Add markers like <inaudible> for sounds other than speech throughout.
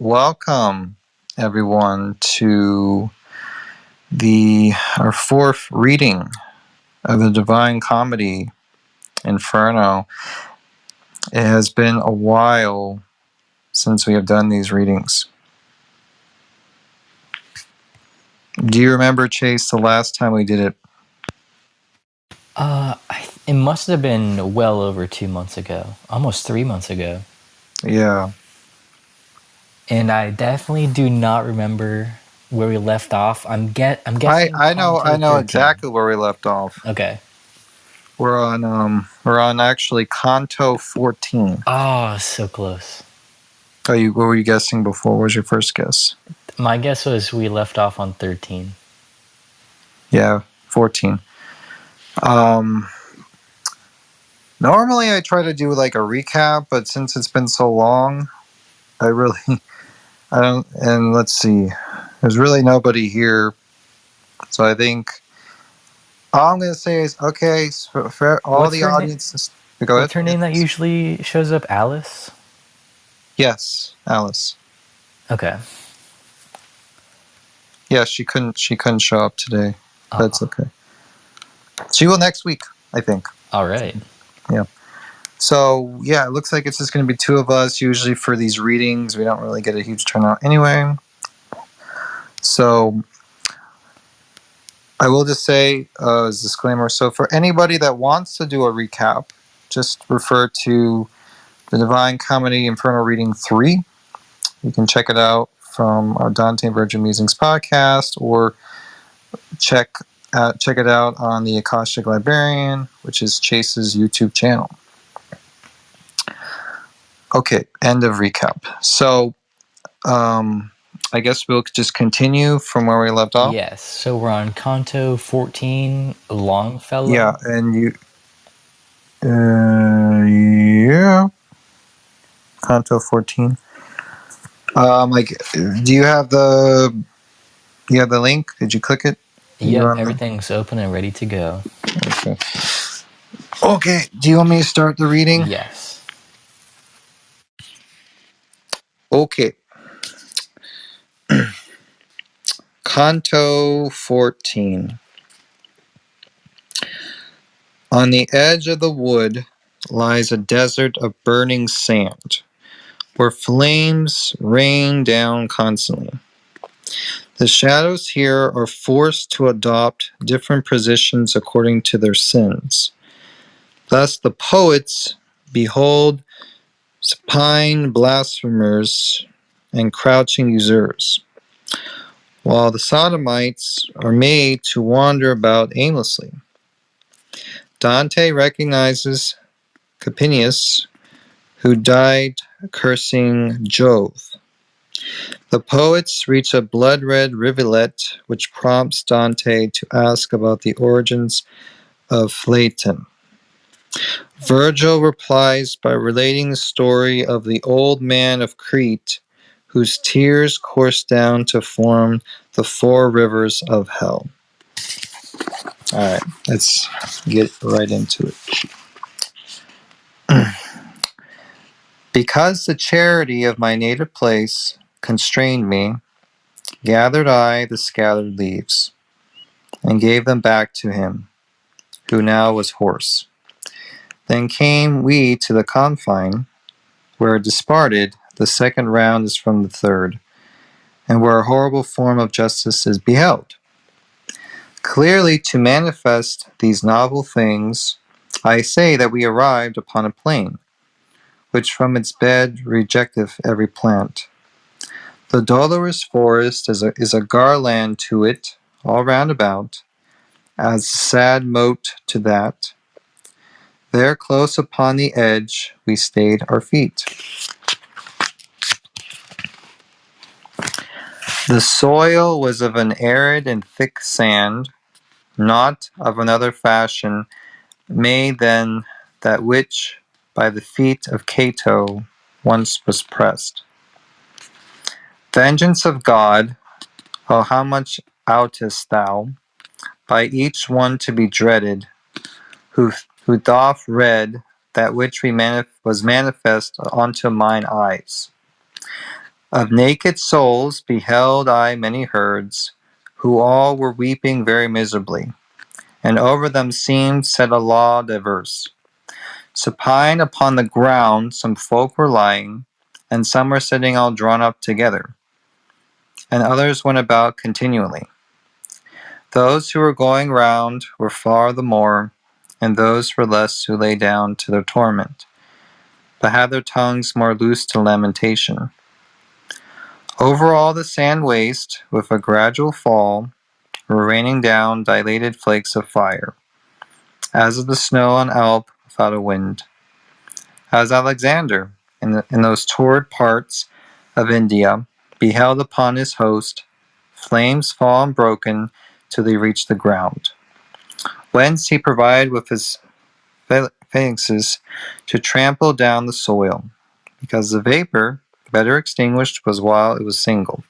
welcome everyone to the our fourth reading of the Divine Comedy Inferno. It has been a while since we have done these readings. Do you remember, Chase, the last time we did it? Uh, I, it must have been well over two months ago, almost three months ago. Yeah. And I definitely do not remember where we left off. I'm get I'm guessing. I know I know 13. exactly where we left off. Okay. We're on um we're on actually Canto 14. Oh, so close. Oh, you what were you guessing before? What was your first guess? My guess was we left off on 13. Yeah, 14. Um normally I try to do like a recap, but since it's been so long, I really I don't and let's see. There's really nobody here. So I think all I'm going to say is okay, so for all What's the audiences go ahead. What's her name that usually shows up? Alice? Yes, Alice. Okay. Yeah, she couldn't she couldn't show up today. Oh, That's okay. She will next week, I think. all right. So yeah, it looks like it's just going to be two of us. Usually for these readings, we don't really get a huge turnout anyway. So I will just say uh, as a disclaimer. So for anybody that wants to do a recap, just refer to the Divine Comedy Inferno Reading Three. You can check it out from our Dante Virgin Musings podcast, or check uh, check it out on the Akashic Librarian, which is Chase's YouTube channel. Okay, end of recap. So, um, I guess we'll just continue from where we left off. Yes. So we're on Canto 14, Longfellow. Yeah, and you, uh, yeah, Canto fourteen. Um, like, do you have the, you have the link? Did you click it? Yeah, everything's open and ready to go. Okay. Okay. Do you want me to start the reading? Yes. Okay. <clears throat> Canto 14. On the edge of the wood lies a desert of burning sand, where flames rain down constantly. The shadows here are forced to adopt different positions according to their sins. Thus, the poets behold supine blasphemers and crouching usurers, while the sodomites are made to wander about aimlessly. Dante recognizes Capaneus, who died cursing Jove. The poets reach a blood red rivulet which prompts Dante to ask about the origins of Phaeton. Virgil replies by relating the story of the old man of Crete whose tears course down to form the four rivers of hell. All right, let's get right into it. <clears throat> because the charity of my native place constrained me, gathered I the scattered leaves, and gave them back to him, who now was hoarse. Then came we to the confine, where disparted the second round is from the third, and where a horrible form of justice is beheld. Clearly, to manifest these novel things, I say that we arrived upon a plain, which from its bed rejecteth every plant. The dolorous forest is a, is a garland to it all round about, as sad moat to that. There close upon the edge we stayed our feet. The soil was of an arid and thick sand, not of another fashion made than that which by the feet of Cato once was pressed. Vengeance of God, oh how much outest thou, by each one to be dreaded, who who doth read that which manif- was manifest unto mine eyes. Of naked souls beheld I many herds, who all were weeping very miserably, and over them seemed set a law diverse. Supine upon the ground some folk were lying, and some were sitting all drawn up together, and others went about continually. Those who were going round were far the more, and those were less who lay down to their torment, but had their tongues more loose to lamentation. Over all the sand waste, with a gradual fall, were raining down dilated flakes of fire, as of the snow on Alp without a wind. As Alexander, in, the, in those torrid parts of India, beheld upon his host flames fall unbroken till they reach the ground, whence he provided with his phalanxes to trample down the soil, because the vapor better extinguished was while it was single.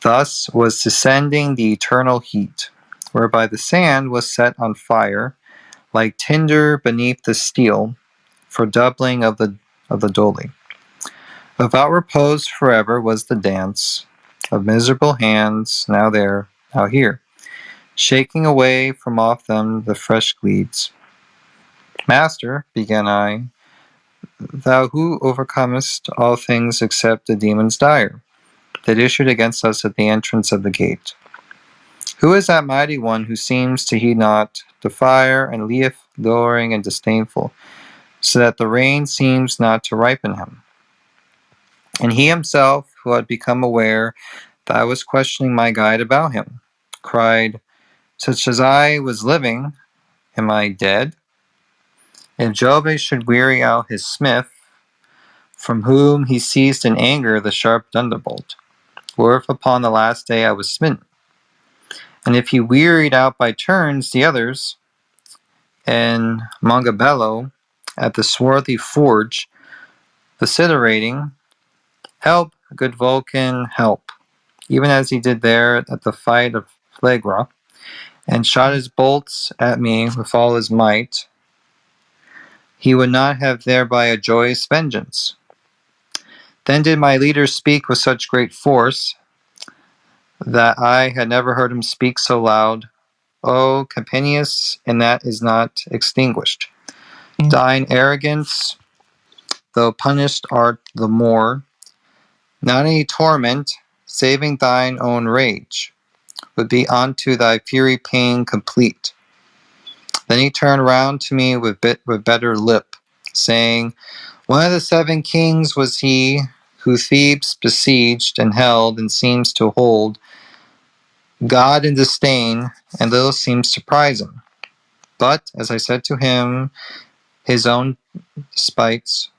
Thus was descending the eternal heat, whereby the sand was set on fire, like tinder beneath the steel, for doubling of the of the doli. Without repose forever was the dance of miserable hands, now there, now here, shaking away from off them the fresh gleeds. Master, began I, thou who overcomest all things except the demon's dire, that issued against us at the entrance of the gate. Who is that mighty one who seems to heed not the fire and lieth lowering and disdainful, so that the rain seems not to ripen him? And he himself, who had become aware that I was questioning my guide about him, cried, Such as I was living, am I dead? If Jove should weary out his smith, from whom he seized in anger the sharp thunderbolt, or if upon the last day I was smitten, and if he wearied out by turns the others, and Mongibello at the swarthy forge, vociferating, Help, good Vulcan, help, even as he did there at the fight of Phlegra, and shot his bolts at me with all his might, he would not have thereby a joyous vengeance. Then did my leader speak with such great force that I had never heard him speak so loud. Oh, o Capaneus, and that is not extinguished. Mm. Thine arrogance, though punished art the more, not any torment, saving thine own rage, would be unto thy fury pain complete. Then he turned round to me with, bit, with better lip, saying, One of the seven kings was he who Thebes besieged and held and seems to hold God in disdain, and little seems to prize him. But, as I said to him, his own despites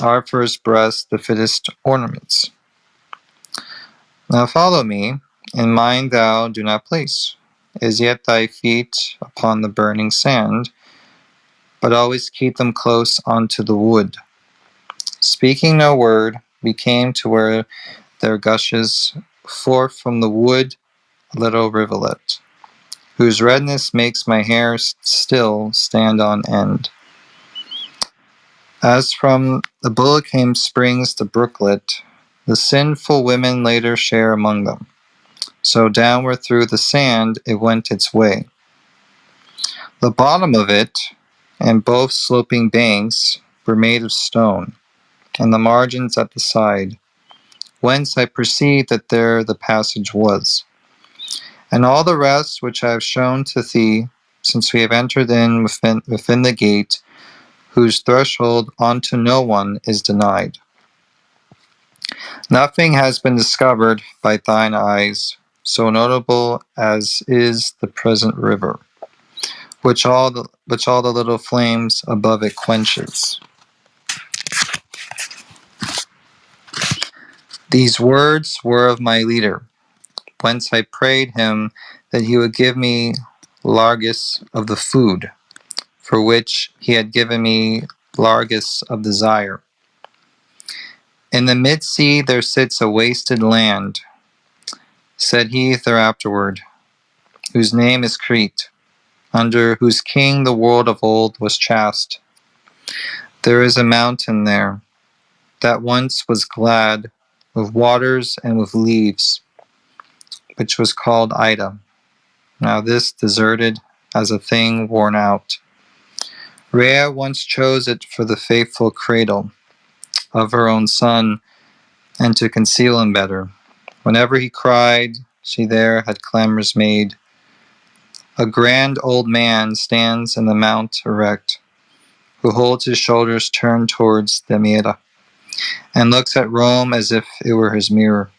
are for his breast the fittest ornaments. Now follow me, and mind thou do not place as yet thy feet upon the burning sand, but always keep them close unto the wood. Speaking no word, we came to where there gushes forth from the wood a little rivulet, whose redness makes my hair still stand on end. As from the Bulicame springs the brooklet, the sinful women later share among them. So downward through the sand it went its way. The bottom of it, and both sloping banks, were made of stone, and the margins at the side, whence I perceived that there the passage was. And all the rest which I have shown to thee, since we have entered in within, within the gate, whose threshold unto no one is denied. Nothing has been discovered by thine eyes, so notable as is the present river, which all the, which all the little flames above it quenches. These words were of my leader, whence I prayed him that he would give me largess of the food, for which he had given me largess of desire. In the mid sea there sits a wasted land, said he thereafterward, whose name is Crete, under whose king the world of old was chaste. There is a mountain there that once was glad with waters and with leaves, which was called Ida. Now this deserted as a thing worn out. Rhea once chose it for the faithful cradle of her own son, and to conceal him better. Whenever he cried, she there had clamors made. A grand old man stands in the mount erect, who holds his shoulders turned towards the and looks at Rome as if it were his mirror.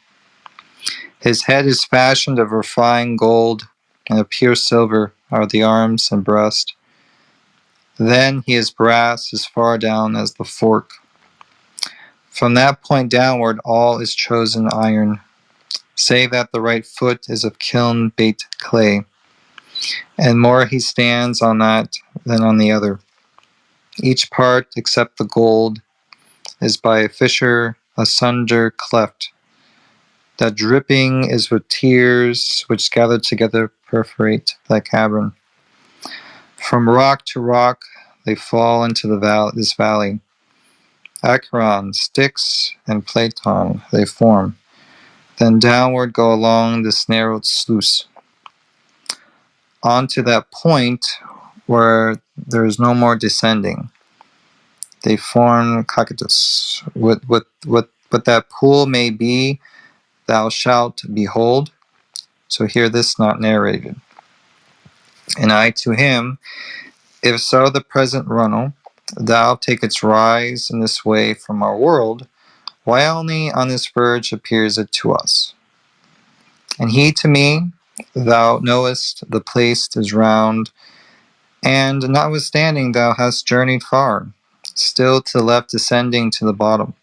His head is fashioned of refined gold, and of pure silver are the arms and breast. Then he is brass as far down as the fork. From that point downward, all is chosen iron, save that the right foot is of kiln baked clay, and more he stands on that than on the other. Each part, except the gold, is by a fissure asunder cleft. That dripping is with tears which gathered together perforate that cavern. From rock to rock they fall into the val- this valley. Acheron, Styx, and Phlegethon they form, then downward go along this narrowed sluice. On to that point where there is no more descending. They form Cocytus. What, what, what, what that pool may be, thou shalt behold. So hear this not narrated. And I to him, if so the present runnel, thou take its rise in this way from our world, why only on this verge appears it to us? And he to me, thou knowest the place is round, and notwithstanding thou hast journeyed far, still to the left descending to the bottom.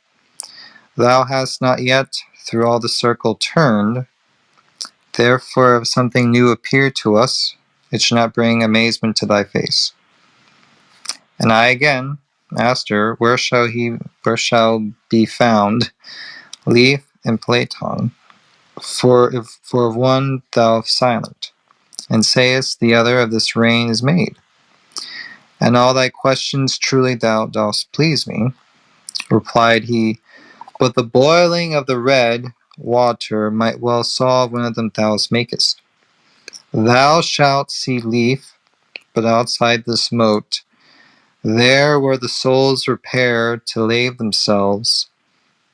Thou hast not yet through all the circle turned, therefore if something new appear to us, it should not bring amazement to thy face. And I again, asked her, where shall he where shall be found Lethe and Phlegethon? For if for of one thou silent, and sayest the other of this rain is made. And all thy questions truly thou dost please me. Replied he, but the boiling of the red water might well solve one of them thou makest. Thou shalt see Lethe, but outside this moat, there where the souls repair to lave themselves,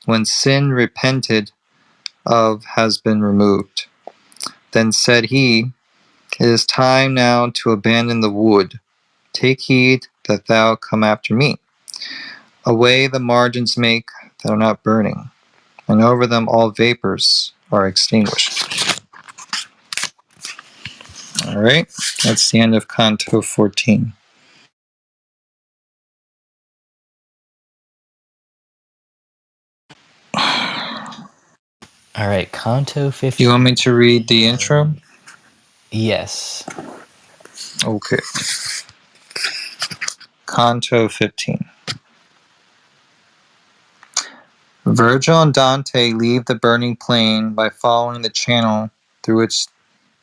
when sin repented of has been removed. Then said he, It is time now to abandon the wood. Take heed that thou come after me. Away the margins make that are not burning, and over them all vapors are extinguished. All right, that's the end of Canto 14. All right, Canto 15. You want me to read the intro? Yes. Okay. Canto 15. Virgil and Dante leave the burning plain by following the channel through which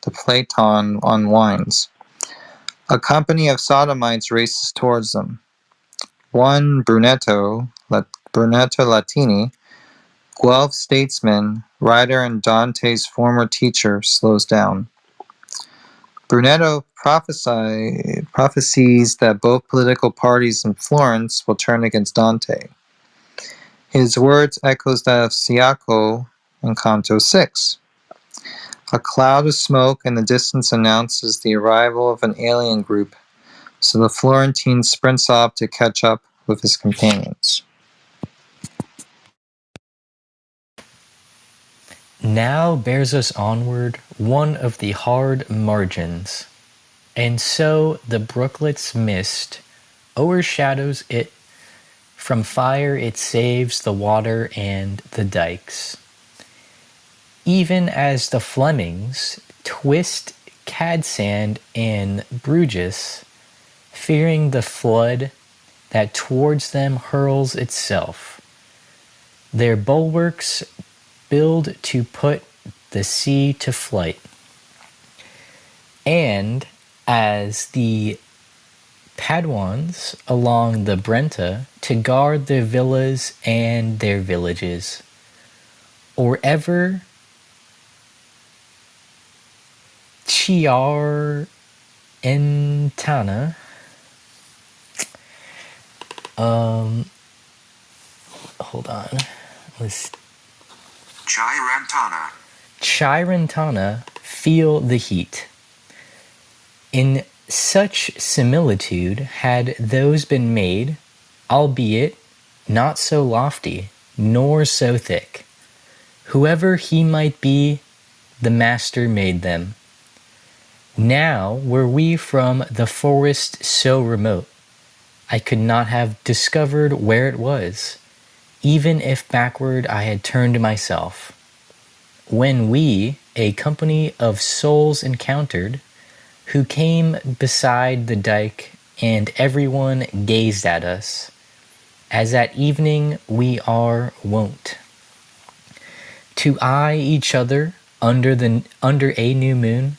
the Phlegethon unwinds. A company of sodomites races towards them. One Brunetto, Lat- Brunetto Latini, Guelph statesman, writer, and Dante's former teacher, slows down. Brunetto prophesies that both political parties in Florence will turn against Dante. His words echoes that of Ciacco in Canto 6. A cloud of smoke in the distance announces the arrival of an alien group, so the Florentine sprints off to catch up with his companions. Now bears us onward one of the hard margins, and so the brooklet's mist overshadows it. From fire it saves the water and the dikes. Even as the Flemings twist Cadsand and Bruges, fearing the flood that towards them hurls itself. Their bulwarks build to put the sea to flight. And as the Paduans along the Brenta to guard their villas and their villages. or ever Chiar Entana. Um, hold on. Let's Chirantana. Chirantana feel the heat. In such similitude had those been made, albeit not so lofty, nor so thick. Whoever he might be, the master made them. Now were we from the forest so remote, I could not have discovered where it was, even if backward I had turned myself. When we, a company of souls encountered, who came beside the dike, and everyone gazed at us, as at evening we are wont. To eye each other under the under a new moon,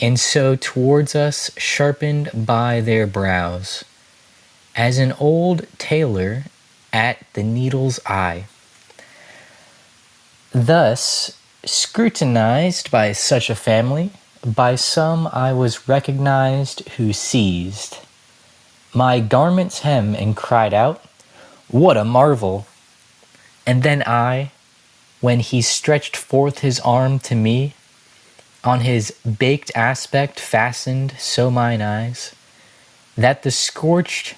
and so towards us sharpened by their brows, as an old tailor at the needle's eye. Thus, scrutinized by such a family, by some I was recognized who seized my garment's hem and cried out, What a marvel! And then I, when he stretched forth his arm to me, on his baked aspect fastened so mine eyes, that the scorched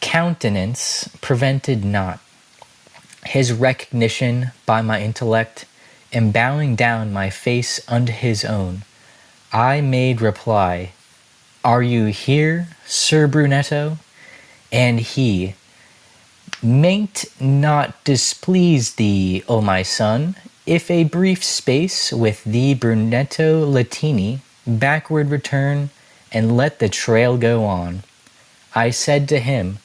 countenance prevented not his recognition by my intellect, and bowing down my face unto his own, I made reply, Are you here, Sir Brunetto? And he, Mayn't not displease thee, O my son, if a brief space with thee Brunetto Latini backward return and let the trail go on. I said to him,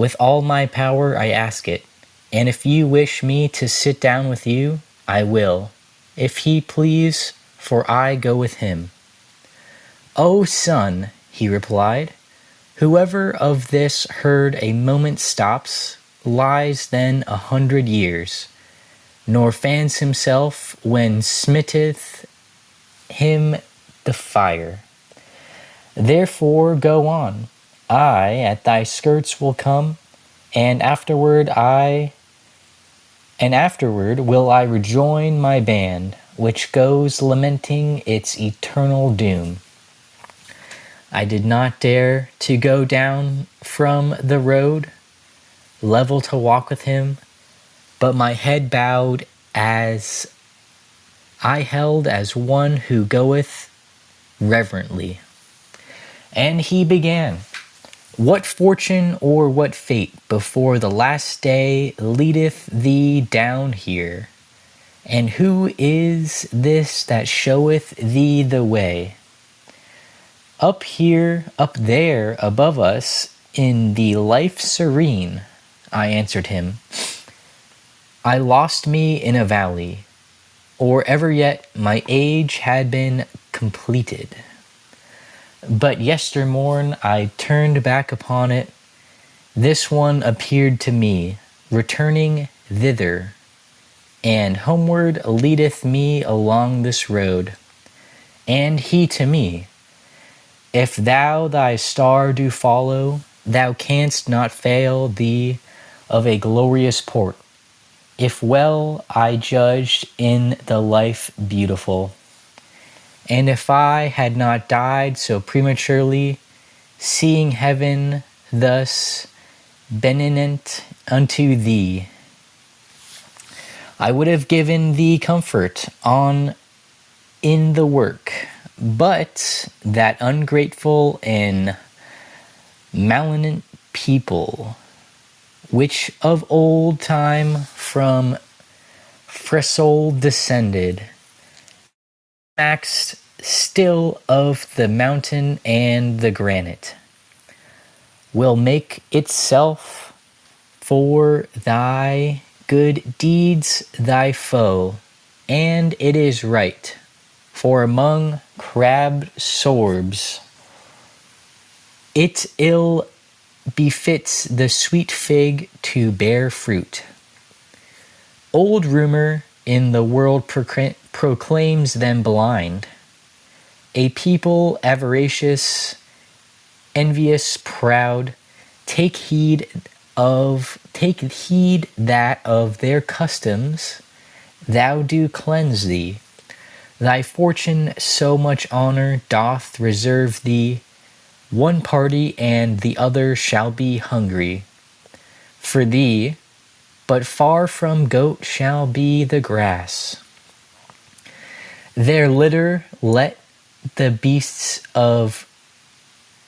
With all my power I ask it, and if you wish me to sit down with you, I will, if he please, for I go with him. O son, he replied, whoever of this heard a moment stops, lies then a hundred years, nor fans himself when smitteth him the fire. Therefore go on, I at thy skirts will come, and afterward I and afterward will I rejoin my band, which goes lamenting its eternal doom. I did not dare to go down from the road, level to walk with him, but my head bowed as I held as one who goeth reverently. And he began. What fortune or what fate before the last day leadeth thee down here? And who is this that showeth thee the way? Up here, up there, above us, in the life serene, I answered him. I lost me in a valley, or ever yet my age had been completed. But yestermorn I turned back upon it. This one appeared to me, returning thither, and homeward leadeth me along this road. And he to me, If thou thy star do follow, thou canst not fail thee of a glorious port, if well I judged in the life beautiful. And if I had not died so prematurely, seeing heaven thus benignant unto thee, I would have given thee comfort on in the work, but that ungrateful and malignant people, which of old time from Fesole descended, maxed still of the mountain and the granite will make itself for thy good deeds thy foe, and it is right, for among crabbed sorbs it ill befits the sweet fig to bear fruit. Old rumor in the world proclaims them blind, a people avaricious, envious, proud. Take heed of take heed that of their customs thou do cleanse thee. Thy fortune so much honor doth reserve thee. One party and the other shall be hungry for thee, but far from goat shall be the grass. Their litter let the beasts of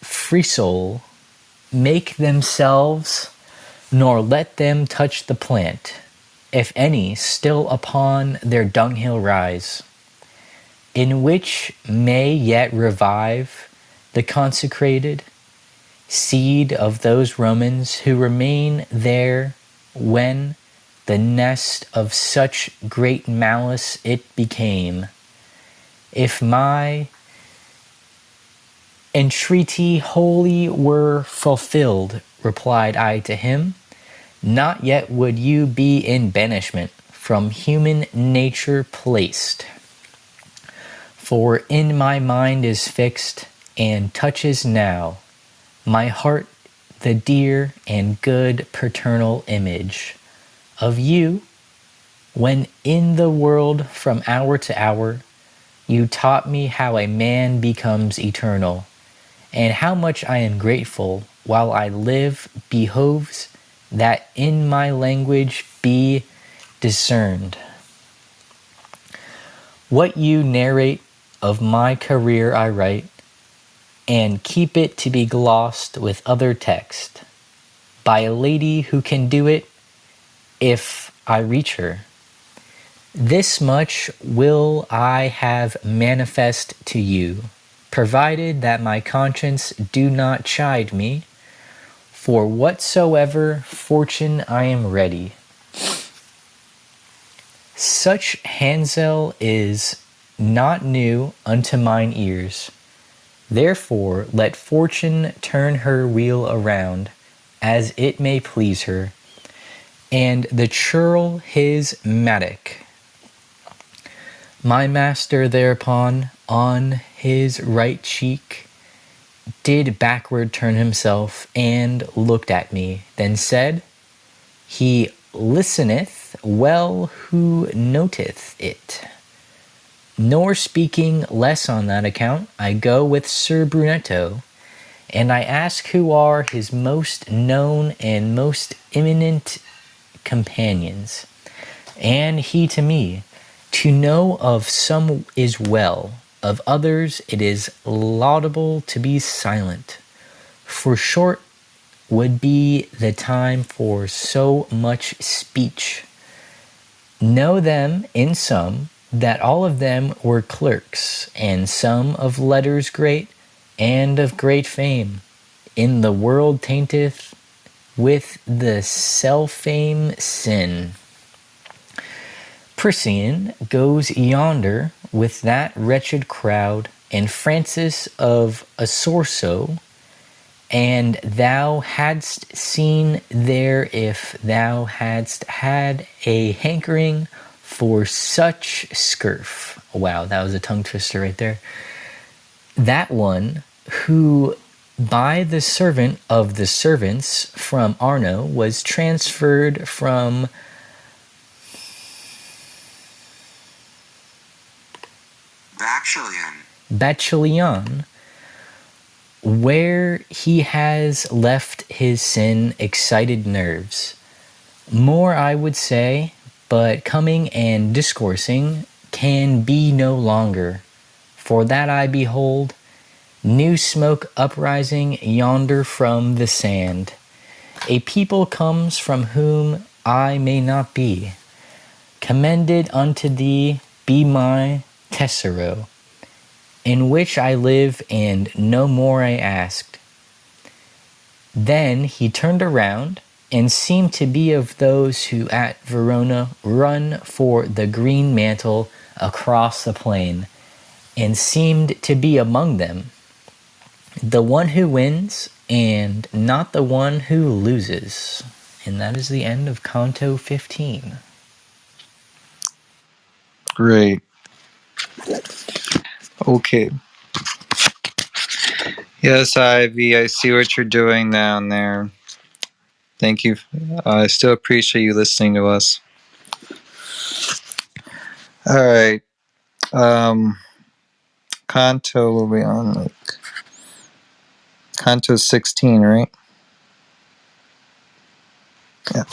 Fesole make themselves, nor let them touch the plant, if any still upon their dunghill rise, in which may yet revive the consecrated seed of those Romans who remain there when the nest of such great malice it became. If my entreaty wholly were fulfilled, replied I to him, not yet would you be in banishment from human nature placed. For in my mind is fixed and touches now my heart the dear and good paternal image of you when in the world from hour to hour you taught me how a man becomes eternal and how much I am grateful while I live behoves that in my language be discerned. What you narrate of my career I write, and keep it to be glossed with other text by a lady who can do it if I reach her. This much will I have manifest to you, provided that my conscience do not chide me, for whatsoever fortune I am ready. Such hansel is not new unto mine ears. Therefore let fortune turn her wheel around, as it may please her, and the churl his mattock. My master thereupon on his right cheek did backward turn himself and looked at me, then said, He listeneth well who noteth it. Nor speaking less on that account, I go with Sir Brunetto, and I ask who are his most known and most eminent companions. And he to me, to know of some is well, of others it is laudable to be silent. For short would be the time for so much speech. Know them in some, that all of them were clerks, and some of letters great, and of great fame. In the world tainteth with the self-fame sin. Priscian goes yonder with that wretched crowd, and Francis of Accorso, and thou hadst seen there if thou hadst had a hankering for such scurf. Wow, that was a tongue twister right there. That one who by the servant of the servants from Arno was transferred from Bacchiglione, where he has left his sin excited nerves. More, I would say, but coming and discoursing can be no longer. For that I behold new smoke uprising yonder from the sand. A people comes from whom I may not be. Commended unto thee be my Tesoro, in which I live and no more I asked. Then he turned around and seemed to be of those who at Verona run for the green mantle across the plain, and seemed to be among them. The one who wins and not the one who loses. And that is the end of Canto 15. Great. Okay. Yes, Ivy, I see what you're doing down there. Thank you. I still appreciate you listening to us. All right. Um, Canto, will be on? Like, Canto 16, right? Yeah.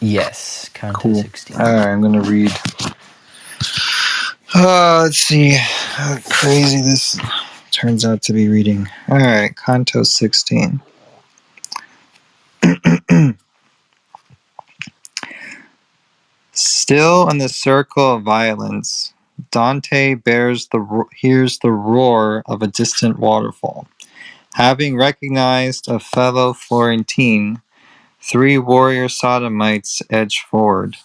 Yes, Canto Cool. 16. All right, I'm going to read. Uh, let's see how crazy this turns out to be reading. All right, Canto 16. <clears throat> Still in the circle of violence, Dante bears the hears the roar of a distant waterfall. Having recognized a fellow Florentine, three warrior sodomites edge forward,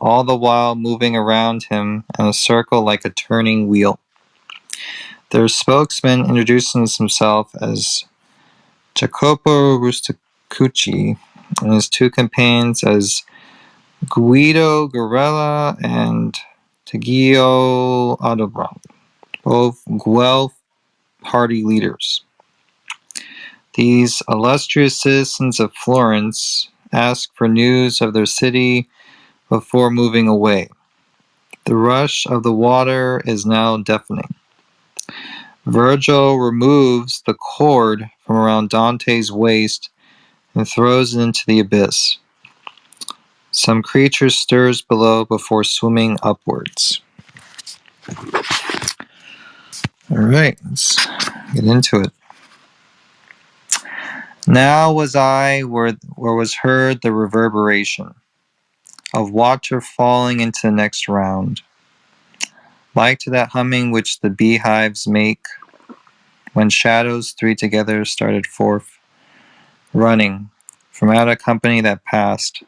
all the while moving around him in a circle like a turning wheel. Their spokesman introduces himself as Jacopo Rusticucci and his two companions as Guido Guerrella and Taggio Aldobrand, both Guelph party leaders. These illustrious citizens of Florence ask for news of their city before moving away. The rush of the water is now deafening. Virgil removes the cord from around Dante's waist and throws it into the abyss. Some creature stirs below before swimming upwards. All right, let's get into it. Now was I where, where was heard the reverberation of water falling into the next round, like to that humming which the beehives make when shadows three together started forth, running from out a company that passed,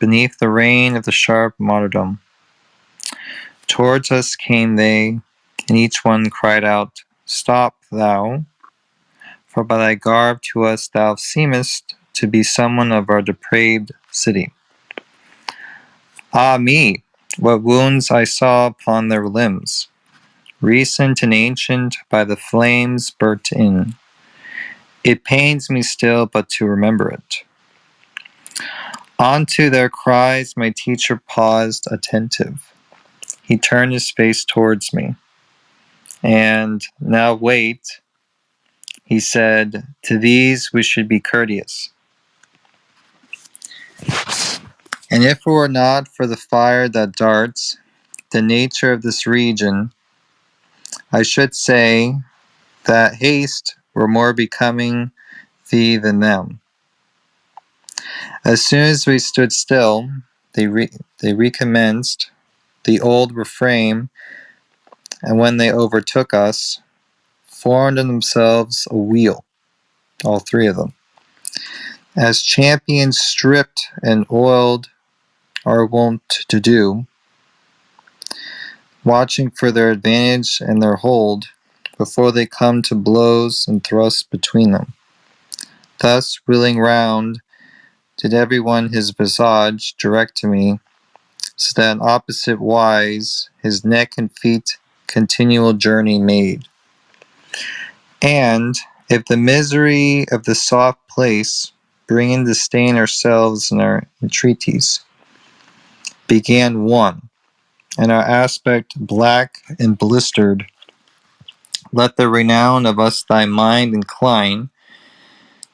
beneath the rain of the sharp martyrdom. Towards us came they, and each one cried out, Stop thou, for by thy garb to us thou seemest to be someone of our depraved city. Ah me, what wounds I saw upon their limbs, recent and ancient by the flames burnt in. It pains me still but to remember it. Unto their cries my teacher paused attentive. He turned his face towards me. And now wait, he said, to these we should be courteous. And if it were not for the fire that darts, the nature of this region, I should say that haste were more becoming thee than them. As soon as we stood still, they, re- they recommenced the old refrain, and when they overtook us, formed in themselves a wheel, all three of them. As champions stripped and oiled are wont to do, watching for their advantage and their hold before they come to blows and thrusts between them. Thus, wheeling round, did every one his visage direct to me, so that opposite wise his neck and feet continual journey made. And if the misery of the soft place, bringing to stain ourselves in our entreaties, began one, and our aspect black and blistered, let the renown of us thy mind incline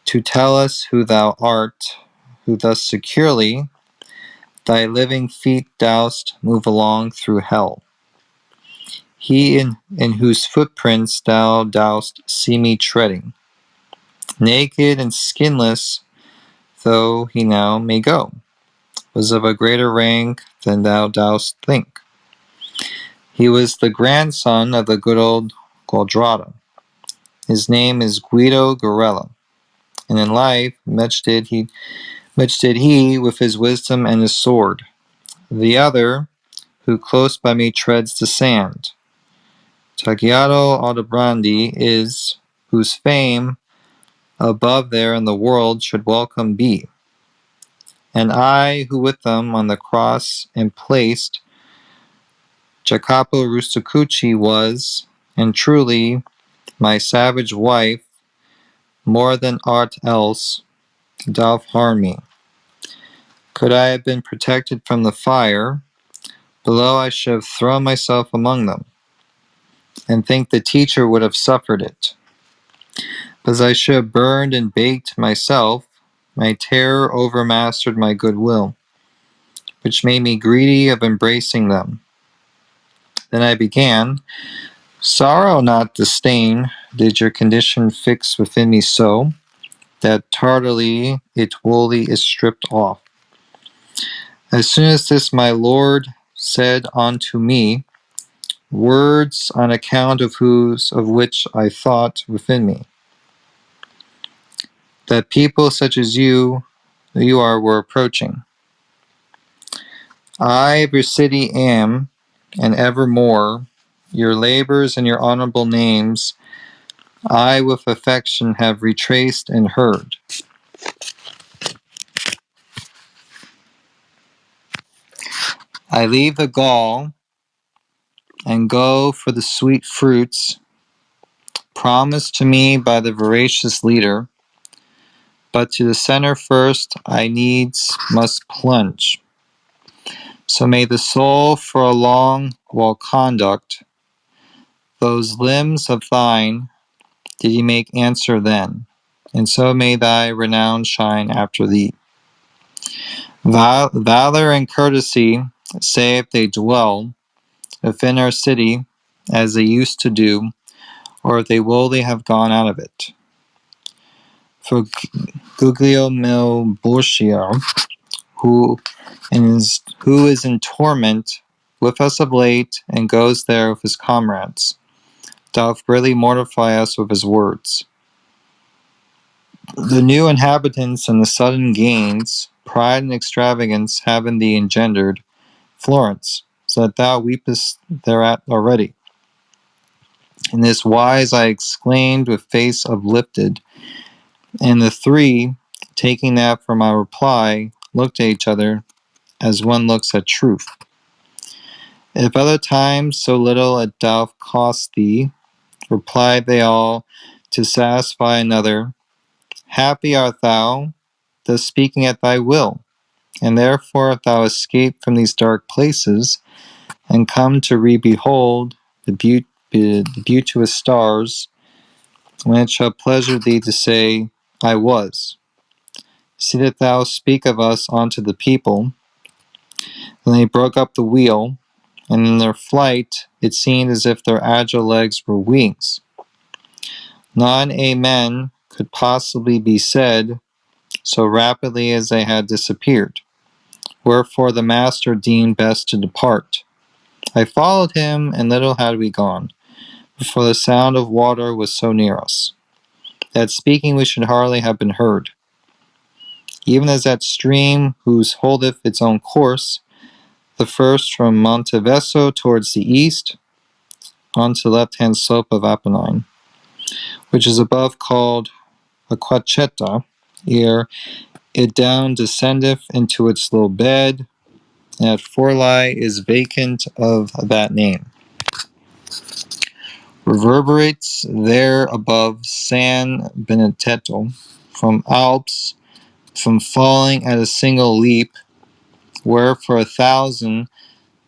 to tell us who thou art, who thus securely thy living feet dost move along through hell. He in, in whose footprints thou dost see me treading, naked and skinless though he now may go, was of a greater rank than thou dost think. He was the grandson of the good old Gualdrada. His name is Guido Guerrella, and in life much did he much did he with his wisdom and his sword. The other, who close by me treads the sand, Tagliato Aldobrandi is, whose fame above there in the world should welcome be. And I, who with them on the cross am placed, Jacopo Rusticucci was, and truly, my savage wife, more than aught else, doth harm me. Could I have been protected from the fire, below I should have thrown myself among them, and think the teacher would have suffered it. But as I should have burned and baked myself, my terror overmastered my goodwill, which made me greedy of embracing them. Then I began, Sorrow not disdain, did your condition fix within me so, that tardily it wholly is stripped off. As soon as this my lord said unto me, words on account of whose of which I thought within me, that people such as you you are were approaching. I of your city am, and evermore, your labors and your honorable names I with affection have retraced and heard. I leave the gall and go for the sweet fruits promised to me by the voracious leader, but to the center first I needs must plunge. So may the soul for a long while conduct those limbs of thine did he make answer then, and so may thy renown shine after thee. Val- valor and courtesy, say if they dwell within our city as they used to do, or if they will, they have gone out of it. For Guglielmo Borsier, who is, who is in torment with us of late and goes there with his comrades, doth greatly mortify us with his words. The new inhabitants and the sudden gains, pride and extravagance have in thee engendered Florence, so that thou weepest thereat already. In this wise I exclaimed with face uplifted, and the three, taking that for my reply, looked at each other as one looks at truth. If other times so little a doth cost thee, replied they all, to satisfy another, happy art thou, thus speaking at thy will, and therefore if thou escape from these dark places, and come to re-behold the beauteous stars, when it shall pleasure thee to say, I was. See that thou speak of us unto the people. Then they broke up the wheel, and in their flight it seemed as if their agile legs were wings. An amen could possibly be said so rapidly as they had disappeared. Wherefore the master deemed best to depart. I followed him, and little had we gone, before the sound of water was so near us, that speaking we should hardly have been heard. Even as that stream whose holdeth its own course, the first from Monte Veso towards the east, onto the left-hand slope of Apennine, which is above called Acquacheta, ere it down descendeth into its low bed, and at Forli is vacant of that name. Reverberates there above San Benedetto, from Alps, from falling at a single leap, where for a thousand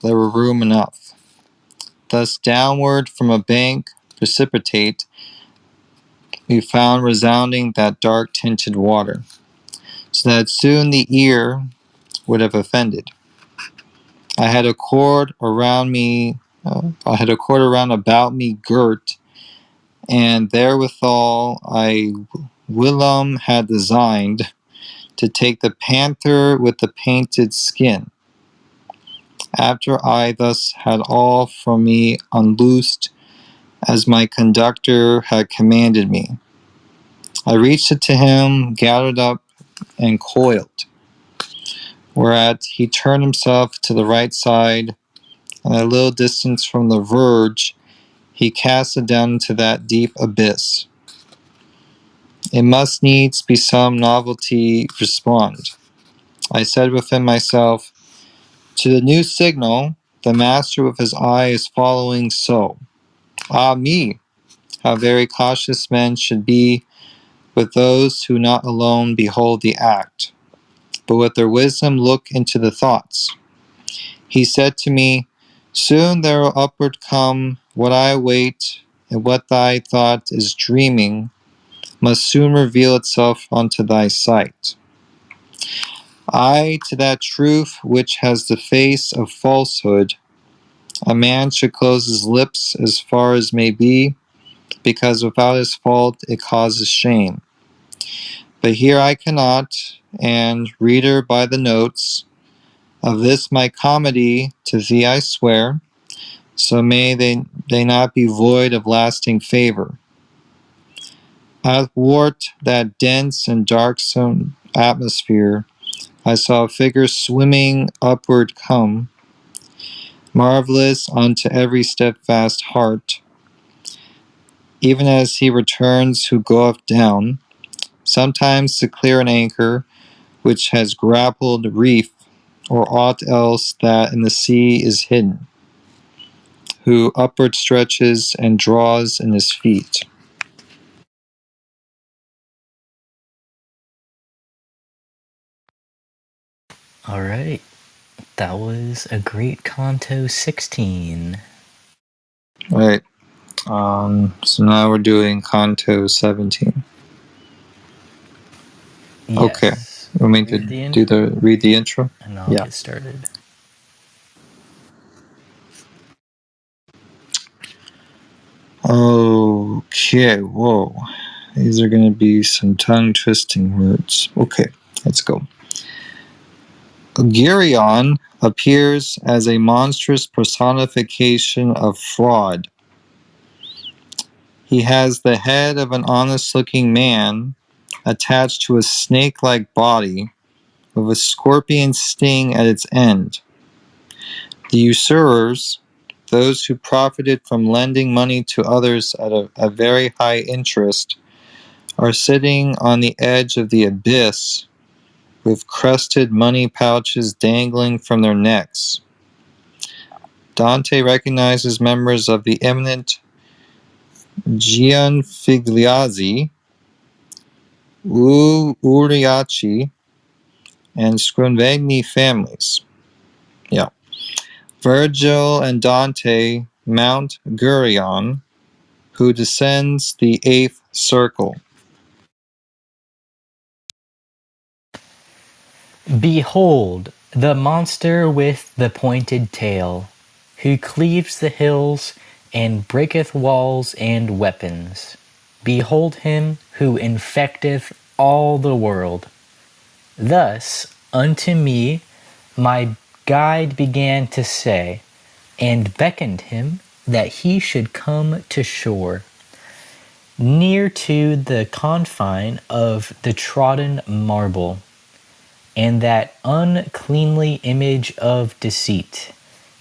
there were room enough. Thus downward from a bank precipitate, we found resounding that dark tinted water, so that soon the ear would have offended. I had a cord around me, uh, I had a cord round about me girt, and therewithal I whilom had designed to take the panther with the painted skin. After I thus had all from me unloosed, as my conductor had commanded me, I reached it to him, gathered up, and coiled. Whereat he turned himself to the right side, and a little distance from the verge, he cast it down into that deep abyss. It must needs be some novelty respond. I said within myself, to the new signal the master with his eye is following so. Ah me, how very cautious men should be with those who not alone behold the act, but with their wisdom look into the thoughts. He said to me, Soon there will upward come what I await, and what thy thought is dreaming must soon reveal itself unto thy sight. I to that truth which has the face of falsehood, a man should close his lips as far as may be, because without his fault it causes shame. But here I cannot, and, reader by the notes, of this my comedy to thee I swear, so may they, they not be void of lasting favor. Athwart that dense and darksome atmosphere, I saw a figure swimming upward come, marvelous unto every steadfast heart, even as he returns who goeth down, sometimes to clear an anchor which has grappled reef or aught else that in the sea is hidden, who upward stretches and draws in his feet. All right. That was a great Canto 16. All right. Um, so now we're doing Canto 17. Okay. Want me to the do the read the intro? And I'll Yeah. get started. Okay, whoa. These are going to be some tongue twisting words. Okay, let's go. Geryon appears as a monstrous personification of fraud. He has the head of an honest looking man attached to a snake like body with a scorpion sting at its end. The usurers, those who profited from lending money to others at a, a very high interest, are sitting on the edge of the abyss with crested money pouches dangling from their necks. Dante recognizes members of the eminent Gianfigliazzi, U- Ubriachi, and Scrovegni families. Yeah. Virgil and Dante mount Geryon, who descends the eighth circle. Behold, the monster with the pointed tail, who cleaves the hills and breaketh walls and weapons. Behold him who infecteth all the world. Thus unto me my guide began to say, and beckoned him that he should come to shore, near to the confine of the trodden marble and that uncleanly image of deceit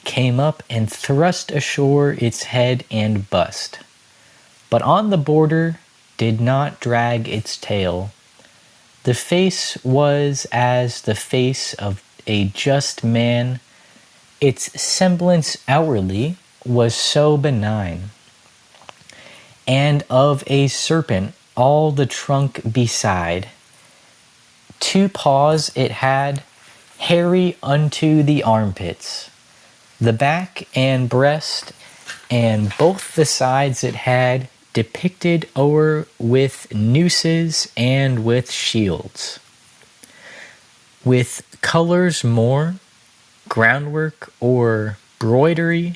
came up and thrust ashore its head and bust, but on the border did not drag its tail. The face was as the face of a just man, its semblance outwardly was so benign, and of a serpent all the trunk beside Two paws it had, hairy unto the armpits. The back and breast and both the sides it had depicted o'er with nooses and with shields. With colors more, groundwork or broidery,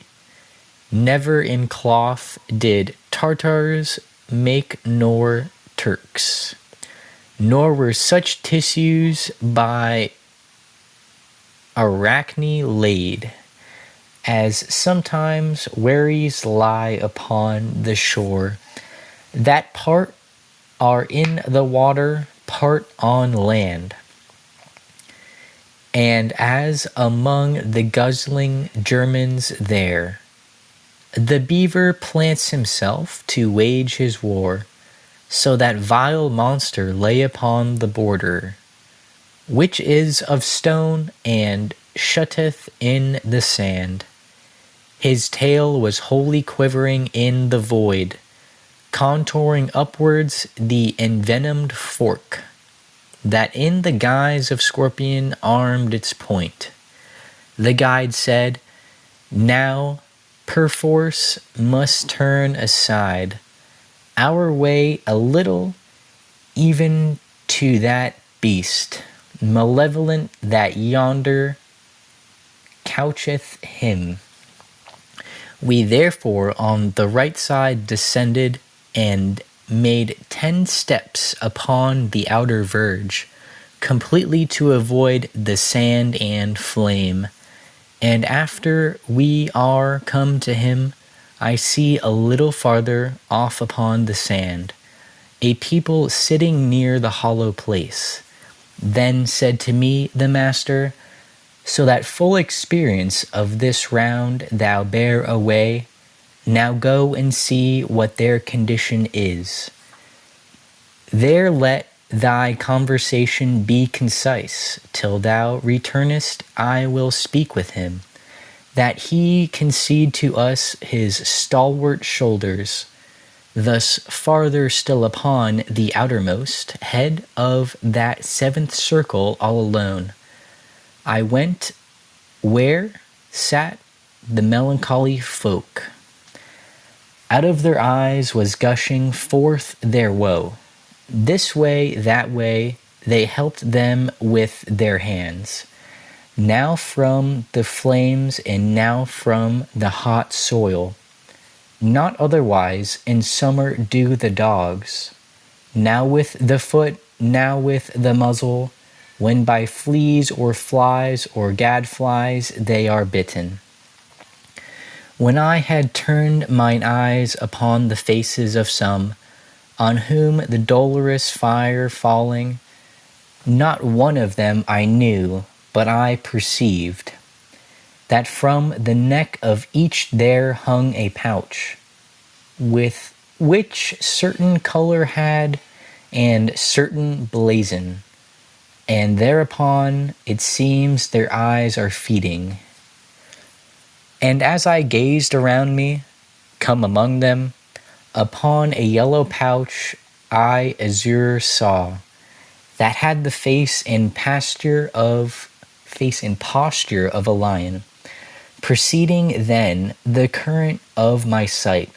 never in cloth did Tartars make nor Turks nor were such tissues by Arachne laid, as sometimes wherries lie upon the shore, that part are in the water, part on land. And as among the guzzling Germans there, the beaver plants himself to wage his war, so that vile monster lay upon the border, which is of stone and shutteth in the sand, His tail was wholly quivering in the void, contouring upwards the envenomed fork that in the guise of scorpion armed its point. The guide said, Now, perforce, must turn aside our way a little, even to that beast, malevolent that yonder coucheth him. We therefore on the right side descended and made ten steps upon the outer verge, completely to avoid the sand and flame. And after we are come to him, I see a little farther off upon the sand a people sitting near the hollow place. Then said to me the master, So that full experience of this round thou bear away, now go and see what their condition is. There let thy conversation be concise, till thou returnest I will speak with him, that he concede to us his stalwart shoulders, thus farther still upon the outermost head of that seventh circle all alone. I went where sat the melancholy folk. Out of their eyes was gushing forth their woe. This way, that way, they helped them with their hands. Now from the flames and now from the hot soil. Not otherwise in summer do the dogs. Now with the foot, now with the muzzle, when by fleas or flies or gadflies they are bitten. When I had turned mine eyes upon the faces of some, on whom the dolorous fire falling, not one of them I knew, but I perceived that from the neck of each there hung a pouch, with which certain color had and certain blazon, and thereupon it seems their eyes are feeding and as I gazed around me, come among them, upon a yellow pouch I azure saw, that had the face and pasture of face and posture of a lion, preceding then the current of my sight.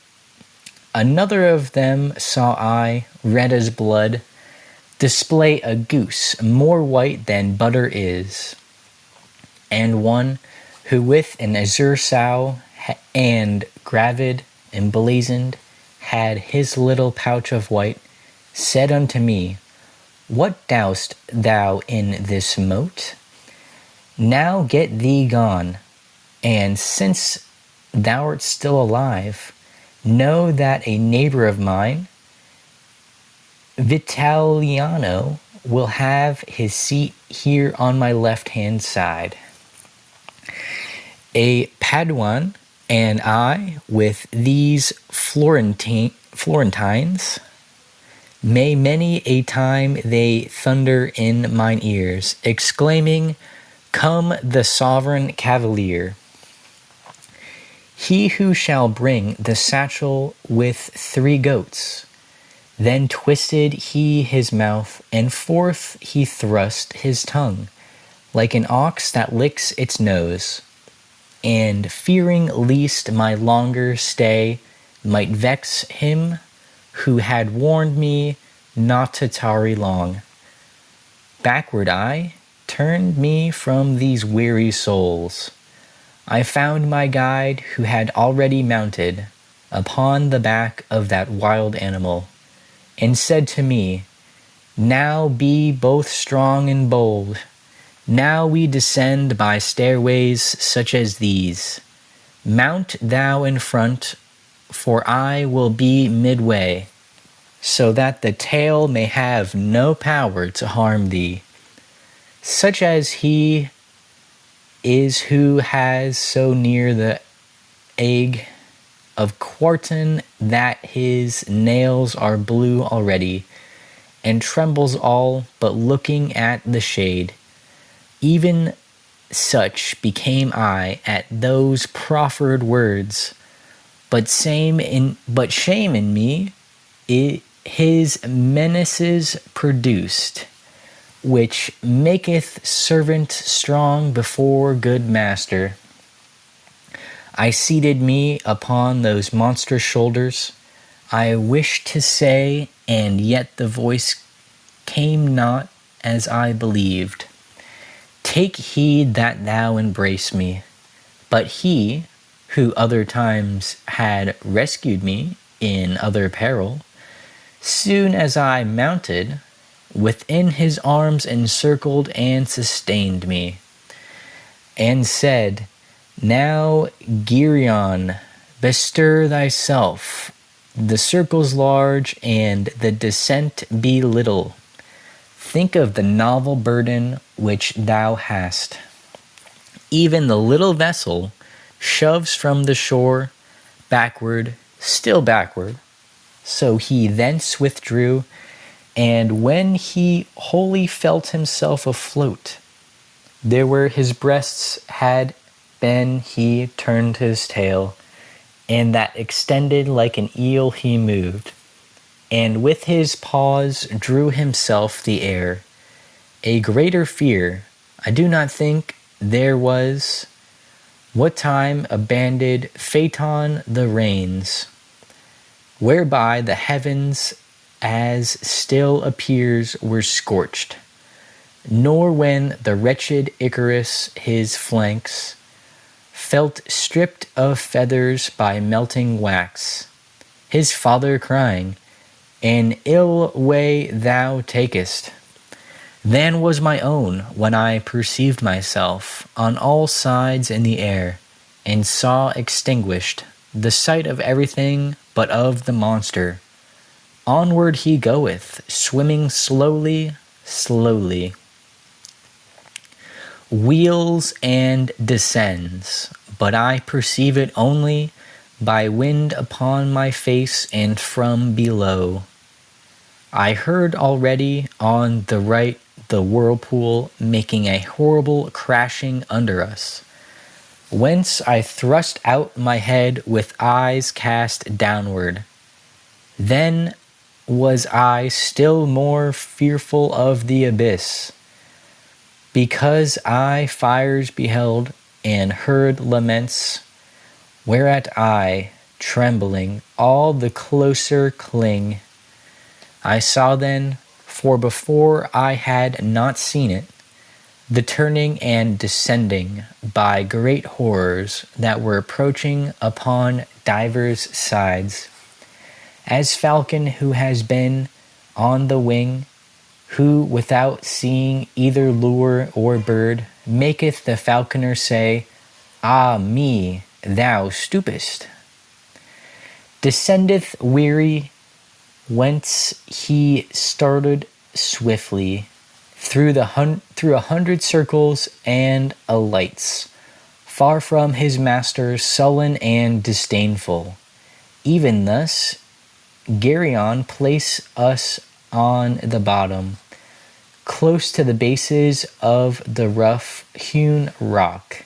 Another of them saw I, red as blood, display a goose more white than butter is, and one who with an azure sow and gravid emblazoned had his little pouch of white, said unto me, What dost thou in this moat? Now get thee gone, and since thou art still alive, know that a neighbor of mine, Vitaliano, will have his seat here on my left hand side a Paduan and I, with these Florentine, Florentines, may many a time they thunder in mine ears, exclaiming, Come the sovereign cavalier. He who shall bring the satchel with three goats. Then twisted he his mouth, and forth he thrust his tongue, like an ox that licks its nose and fearing lest my longer stay might vex him who had warned me not to tarry long. Backward I turned me from these weary souls. I found my guide who had already mounted upon the back of that wild animal, and said to me, Now be both strong and bold, now we descend by stairways such as these. Mount thou in front, for I will be midway, so that the tail may have no power to harm thee, such as he is who has so near the egg of quartan that his nails are blue already, and trembles all but looking at the shade even such became I at those proffered words, but shame in but shame in me it, his menaces produced, which maketh servant strong before good master. I seated me upon those monstrous shoulders. I wished to say, and yet the voice came not as I believed. Take heed that thou embrace me. But he, who other times had rescued me in other peril, soon as I mounted, within his arms encircled and sustained me, and said, Now, Geryon, bestir thyself. The circle's large, and the descent be little. Think of the novel burden which thou hast. Even the little vessel shoves from the shore backward, still backward. So he thence withdrew, and when he wholly felt himself afloat, there where his breasts had been, he turned his tail, and that extended like an eel he moved and with his paws drew himself the air. A greater fear, I do not think there was, what time abandoned Phaeton the reins, whereby the heavens as still appears were scorched, nor when the wretched Icarus his flanks felt stripped of feathers by melting wax, his father crying, an ill way thou takest, than was my own when I perceived myself on all sides in the air, and saw extinguished the sight of everything but of the monster. Onward he goeth, swimming slowly, slowly. Wheels and descends, but I perceive it only by wind upon my face and from below. I heard already on the right the whirlpool making a horrible crashing under us, whence I thrust out my head with eyes cast downward. Then was I still more fearful of the abyss, because I fires beheld and heard laments, whereat I, trembling, all the closer cling. I saw then, for before I had not seen it, the turning and descending by great horrors that were approaching upon divers sides. As falcon who has been on the wing, who without seeing either lure or bird, maketh the falconer say, Ah me, thou stoopest. Descendeth weary whence he started swiftly through the hun- through a hundred circles and alights, far from his master, sullen and disdainful. Even thus, Geryon place us on the bottom, close to the bases of the rough hewn rock,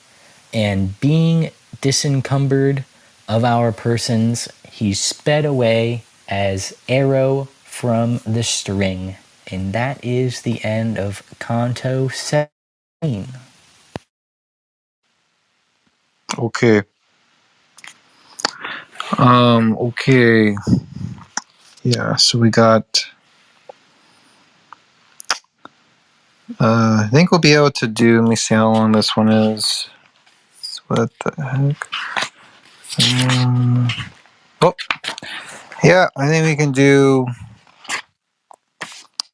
and being disencumbered of our persons, he sped away as arrow from the string. And that is the end of Canto 17. Okay. Um, okay. Yeah, so we got uh I think we'll be able to do let me see how long this one is. What the heck? Um, oh yeah, I think we can do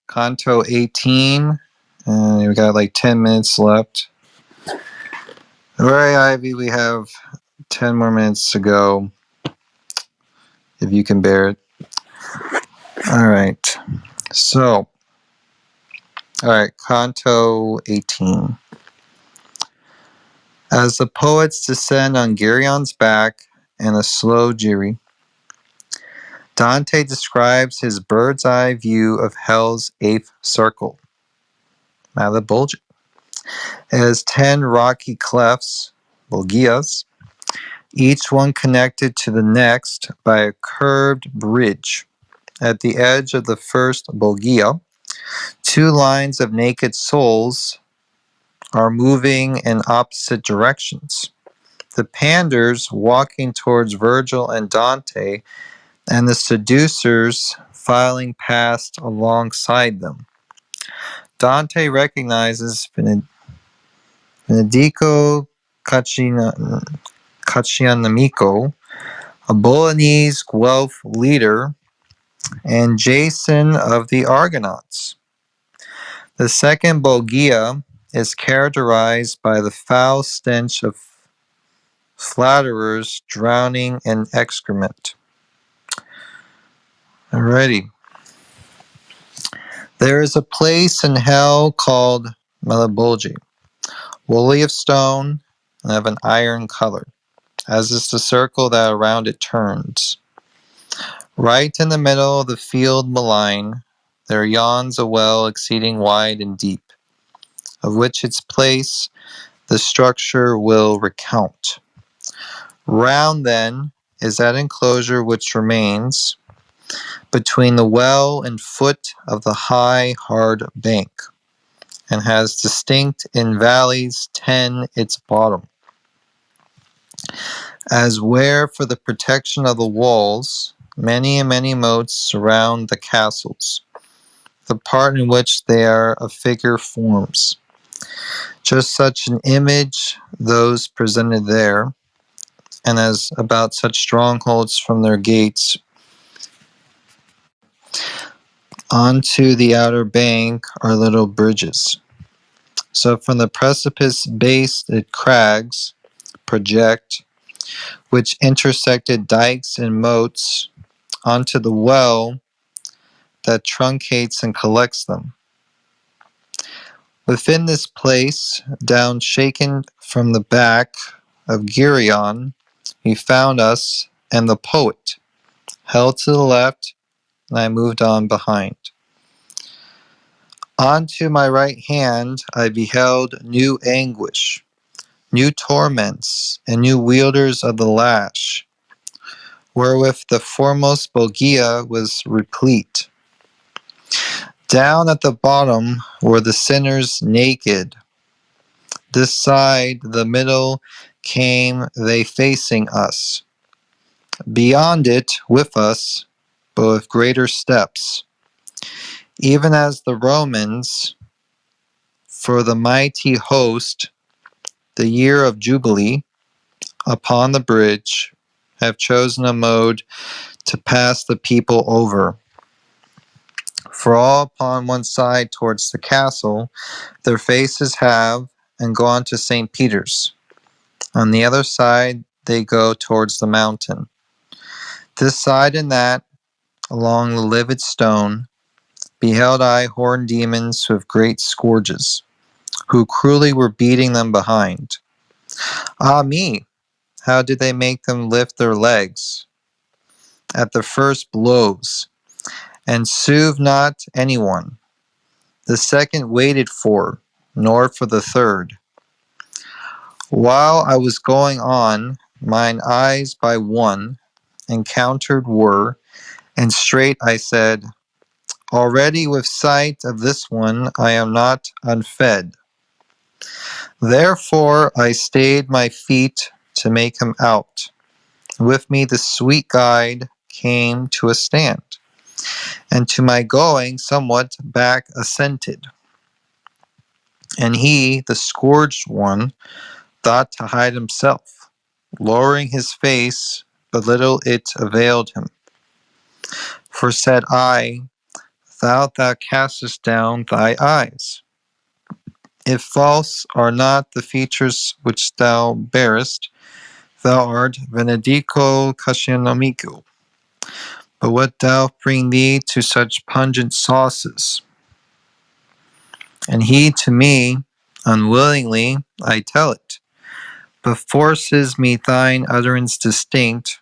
Canto 18. And we got like 10 minutes left. Very Ivy, we have 10 more minutes to go. If you can bear it. All right. So, all right, Canto 18. As the poets descend on Geryon's back in a slow jiry, Dante describes his bird's eye view of hell's eighth circle, Malebolgia. It has ten rocky clefts, Bolgias, each one connected to the next by a curved bridge. At the edge of the first Bolgia, two lines of naked souls are moving in opposite directions. The panders walking towards Virgil and Dante, and the seducers filing past alongside them. Dante recognizes Bened- Benedico Caccianemico, a Bolognese Guelph leader, and Jason of the Argonauts. The second Bolgia is characterized by the foul stench of flatterers drowning in excrement. Alrighty. There is a place in hell called Malebolge, woolly of stone and of an iron color, as is the circle that around it turns. Right in the middle of the field malign, there yawns a well exceeding wide and deep, of which its place the structure will recount. Round then is that enclosure which remains between the well and foot of the high hard bank, and has distinct in valleys ten its bottom. As where for the protection of the walls, many and many moats surround the castles, the part in which they are a figure forms. Just such an image those presented there, and as about such strongholds from their gates onto the outer bank are little bridges. So from the precipice base at crags project, which intersected dikes and moats onto the well that truncates and collects them. Within this place, down shaken from the back of Geryon, he found us and the poet, held to the left, and I moved on behind. On to my right hand I beheld new anguish, new torments, and new wielders of the lash, wherewith the foremost Bolgia was replete. Down at the bottom were the sinners naked. This side, the middle, came they facing us. Beyond it, with us, but with greater steps. Even as the Romans, for the mighty host, the year of Jubilee, upon the bridge, have chosen a mode to pass the people over. For all upon one side towards the castle, their faces have and gone to St. Peter's. On the other side, they go towards the mountain. This side and that, along the livid stone, beheld I horned demons with great scourges, who cruelly were beating them behind. Ah me, how did they make them lift their legs at the first blows, and soothe not anyone? The second waited for, nor for the third. While I was going on, mine eyes by one encountered were, and straight I said, Already with sight of this one I am not unfed. Therefore I stayed my feet to make him out. With me the sweet guide came to a stand, and to my going somewhat back assented. And he, the scourged one, thought to hide himself, lowering his face, but little it availed him. For said I, Thou thou castest down thy eyes. If false are not the features which thou bearest, thou art Venedico Caccianemico. But what thou bring thee to such pungent sauces? And he to me, unwillingly, I tell it, but forces me thine utterance distinct,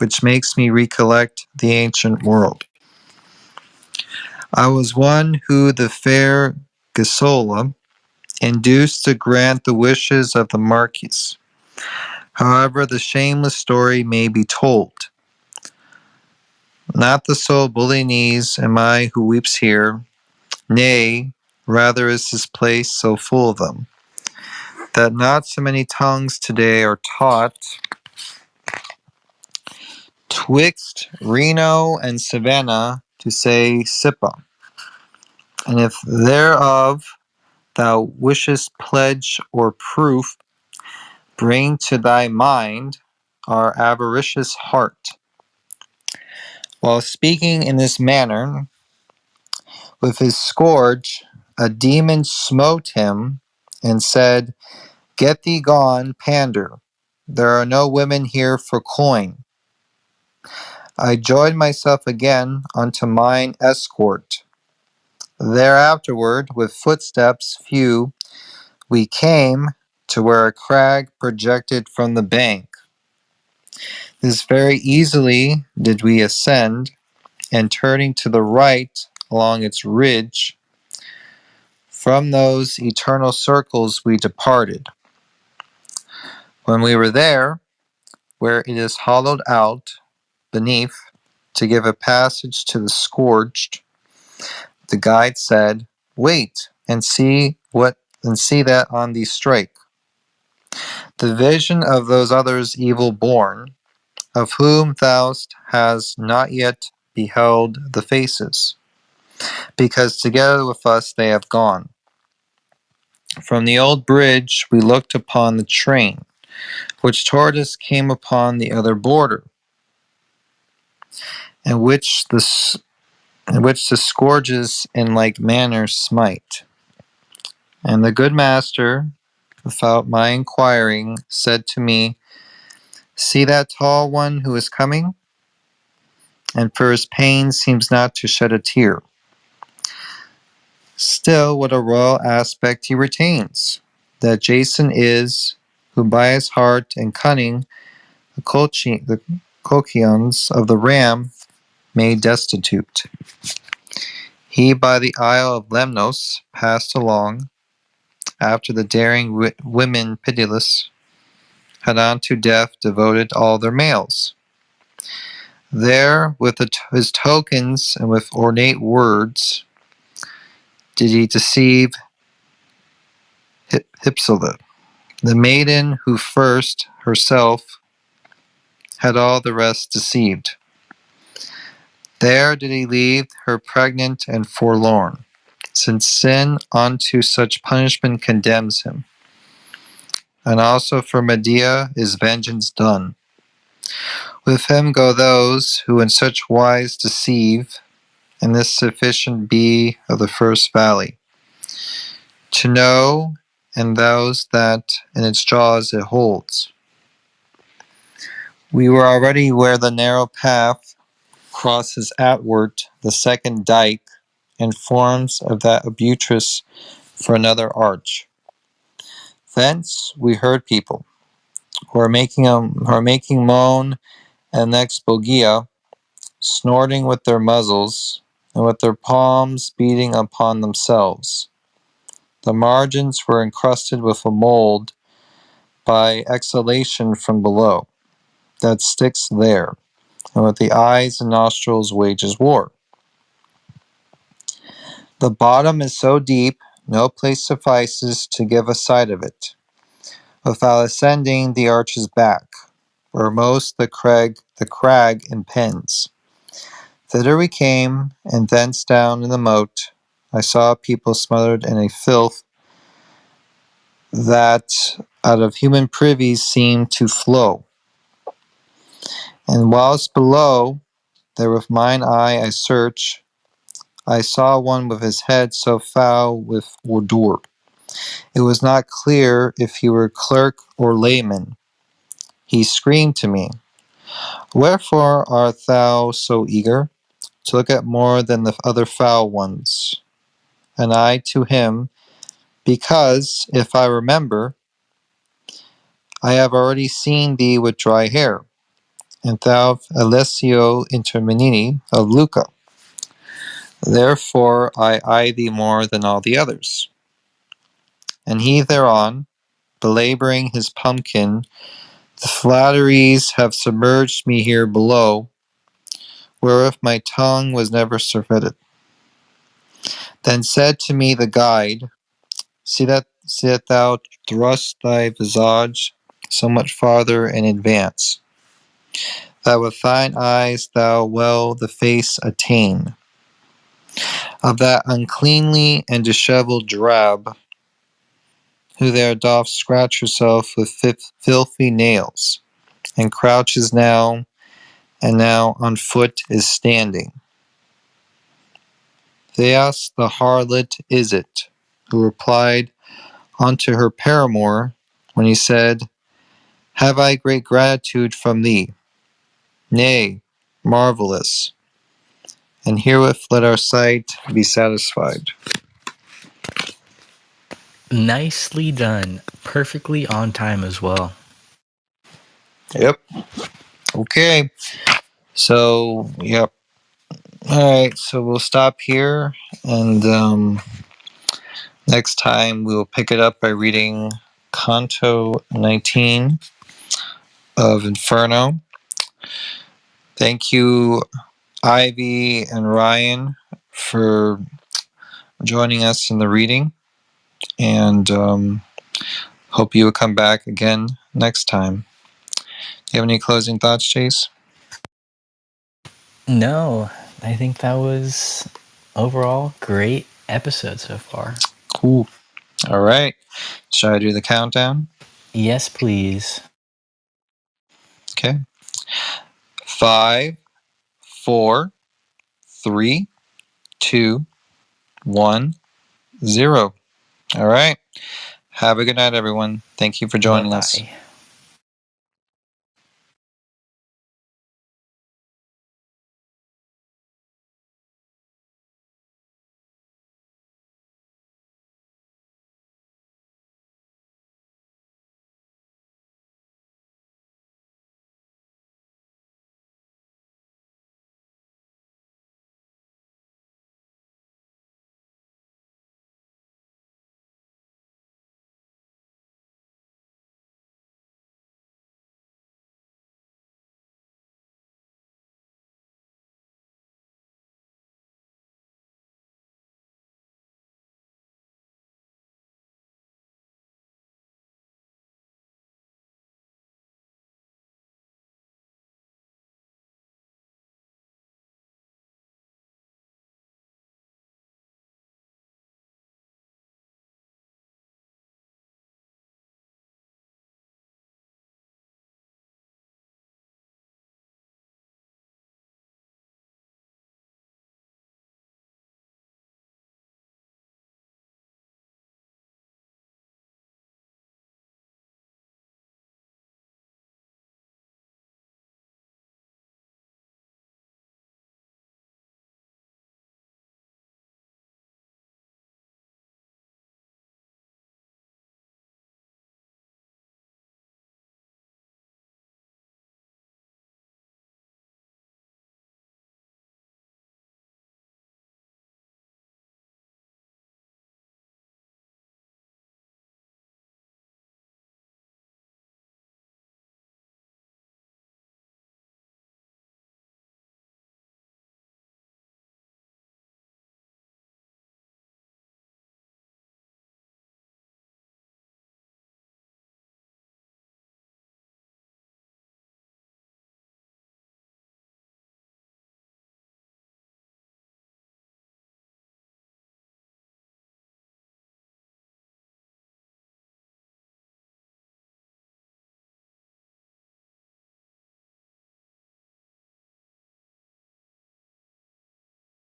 which makes me recollect the ancient world. I was one who the fair Ghisola induced to grant the wishes of the Marquis. However, the shameless story may be told. Not the sole Bolognese am I who weeps here, nay, rather is this place so full of them, that not so many tongues today are taught twixt Reno and Savena to say Sipa. And if thereof thou wishest pledge or proof, bring to thy mind our avaricious heart. While speaking in this manner, with his scourge, a demon smote him and said, Get thee gone, pander. There are no women here for coin. I joined myself again unto mine escort. Thereafterward, with footsteps few, we came to where a crag projected from the bank. This very easily did we ascend, and turning to the right along its ridge, from those eternal circles we departed. When we were there, where it is hollowed out beneath to give a passage to the scourged, the guide said, Wait and see what and see that on thee strike. The vision of those others evil born, of whom thou hast not yet beheld the faces, because together with us they have gone. From the old bridge we looked upon the train, which toward us came upon the other border, and which the and which the scourges in like manner smite. And the good master, without my inquiring, said to me, See that tall one who is coming? And for his pain seems not to shed a tear. Still, what a royal aspect he retains. That Jason is, who by his heart and cunning the, colchi- the Colchians of the ram made destitute. He by the isle of Lemnos passed along, after the daring women pitiless had unto death devoted all their males. There, with his tokens and with ornate words, did he deceive Hy- the maiden who first herself had all the rest deceived. There did he leave her pregnant and forlorn, since sin unto such punishment condemns him. And also for Medea is vengeance done. With him go those who in such wise deceive, and this sufficient be of the first valley. To know, and those that in its jaws it holds. We were already where the narrow path crosses outward the second dike and forms of that abutrus for another arch. Thence we heard people who are making a, who are making moan and next bolgia, snorting with their muzzles and with their palms beating upon themselves. The margins were encrusted with a mold by exhalation from below that sticks there, and with the eyes and nostrils wages war. The bottom is so deep, no place suffices to give a sight of it, without ascending the arch's back, where most the crag the crag impends. Thither we came, and thence down in the moat I saw people smothered in a filth that out of human privies seemed to flow. And whilst below, there with mine eye I search, I saw one with his head so foul with ordure. It was not clear if he were clerk or layman. He screamed to me, Wherefore art thou so eager to look at more than the other foul ones? And I to him, Because, if I remember, I have already seen thee with dry hair, and thou Alessio Interminei of Lucca. Therefore I eye thee more than all the others. and he thereon, belaboring his pumpkin, the flatteries have submerged me here below, wherewith my tongue was never surfeited. Then said to me the guide, See that, see that thou thrust thy visage so much farther in advance, that with thine eyes thou well the face attain of that uncleanly and dishevelled drab, who there doth scratch herself with filthy nails, and crouches now, and now on foot is standing. Thais the harlot is it, who replied unto her paramour when he said, Have I great gratitude from thee? Nay, marvellous. And herewith let our sight be satisfied. Nicely done. Perfectly on time as well. Yep. Okay. So, yep. All right. So we'll stop here, and um, next time we will pick it up by reading Canto 19 of Inferno. Thank you, Ivy and Ryan, for joining us in the reading, and um, hope you will come back again next time. Do you have any closing thoughts, Chase? No, I think that was overall great episode so far. Cool. All right. Shall I do the countdown? Yes, please. Okay. Five, four, three, two, one, zero. All right. Have a good night, everyone. Thank you for joining us. Bye-bye.